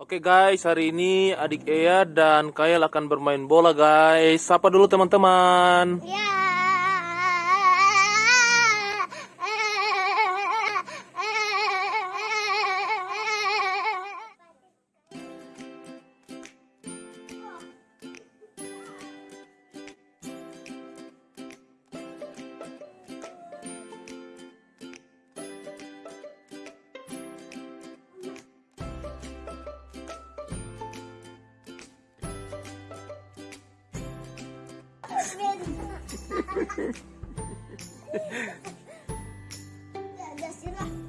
Oke guys, hari ini adik Ea dan Kael akan bermain bola guys. Sapa dulu teman-teman. Ya. 这就行了